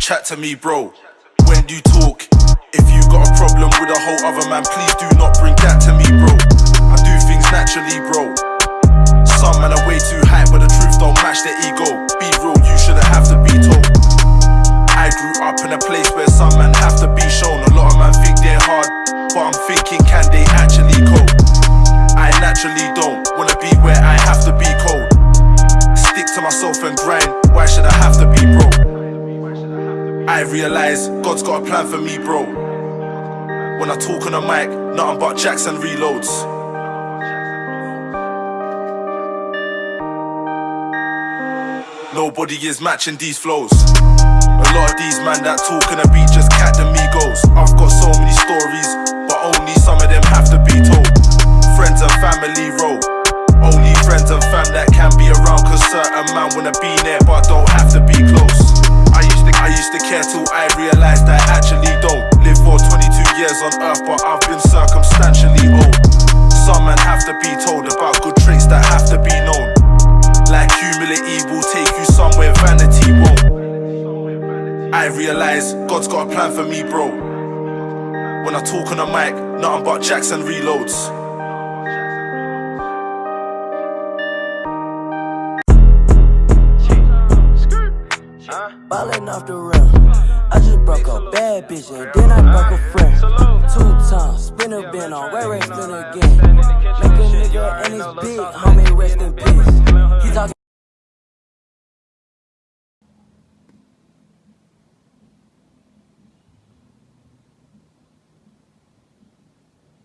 Chat to me, bro, when you talk. If you got a problem with a whole other man, please do not bring that to me, bro. I do things naturally, bro. Some men are way too high, but the truth don't match their ego. Be real, you shouldn't have to be told. I grew up in a place where some men have to be shown. A lot of men think they're hard, but I'm thinking, can they actually cope? Naturally don't wanna be where I have to be cold. Stick to myself and grind. Why should I have to be broke? I realize God's got a plan for me, bro. When I talk on the mic, nothing but Jackson reloads. Nobody is matching these flows. A lot of these man that talk on the beat just cat the Migos. I've got so wanna be there but don't have to be close. I used to I used to care till I realized I actually don't. Live for 22 years on earth, but I've been circumstantially old. Some men have to be told about good traits that have to be known. Like humility will take you somewhere vanity won't. I realize God's got a plan for me, bro. When I talk on the mic, nothing but Jackson reloads. Ballin' off the rim. I just broke a bad bitch and then I broke a friend. Two times, spinner been on, Ray Ray spin again. Make a nigga and his big, homie rest in peace.